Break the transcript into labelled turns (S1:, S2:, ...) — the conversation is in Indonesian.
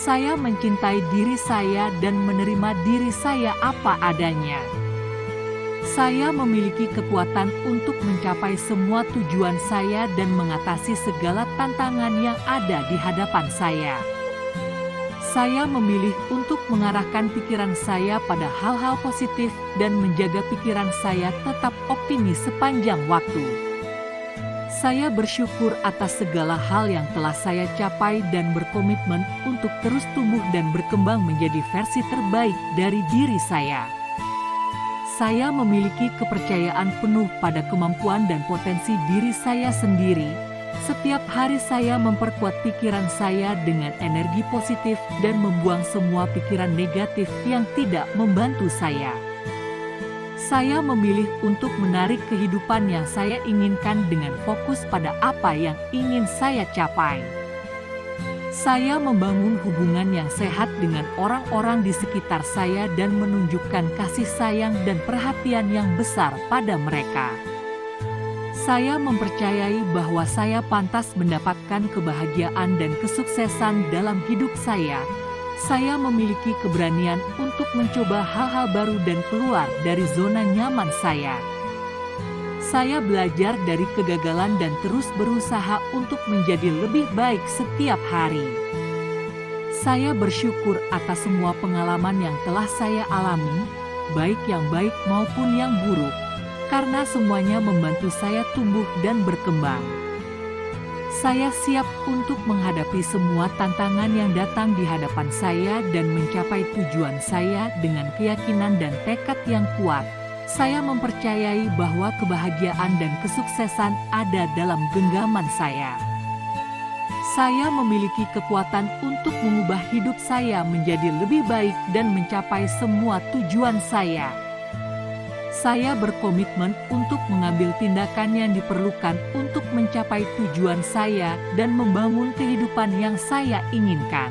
S1: Saya mencintai diri saya dan menerima diri saya apa adanya. Saya memiliki kekuatan untuk mencapai semua tujuan saya dan mengatasi segala tantangan yang ada di hadapan saya. Saya memilih untuk mengarahkan pikiran saya pada hal-hal positif dan menjaga pikiran saya tetap optimis sepanjang waktu. Saya bersyukur atas segala hal yang telah saya capai dan berkomitmen untuk terus tumbuh dan berkembang menjadi versi terbaik dari diri saya saya memiliki kepercayaan penuh pada kemampuan dan potensi diri saya sendiri. Setiap hari saya memperkuat pikiran saya dengan energi positif dan membuang semua pikiran negatif yang tidak membantu saya. Saya memilih untuk menarik kehidupan yang saya inginkan dengan fokus pada apa yang ingin saya capai. Saya membangun hubungan yang sehat dengan orang-orang di sekitar saya dan menunjukkan kasih sayang dan perhatian yang besar pada mereka. Saya mempercayai bahwa saya pantas mendapatkan kebahagiaan dan kesuksesan dalam hidup saya. Saya memiliki keberanian untuk mencoba hal-hal baru dan keluar dari zona nyaman saya. Saya belajar dari kegagalan dan terus berusaha untuk menjadi lebih baik setiap hari. Saya bersyukur atas semua pengalaman yang telah saya alami, baik yang baik maupun yang buruk, karena semuanya membantu saya tumbuh dan berkembang. Saya siap untuk menghadapi semua tantangan yang datang di hadapan saya dan mencapai tujuan saya dengan keyakinan dan tekad yang kuat saya mempercayai bahwa kebahagiaan dan kesuksesan ada dalam genggaman saya. Saya memiliki kekuatan untuk mengubah hidup saya menjadi lebih baik dan mencapai semua tujuan saya. Saya berkomitmen untuk mengambil tindakan yang diperlukan untuk mencapai tujuan saya dan membangun kehidupan yang saya inginkan.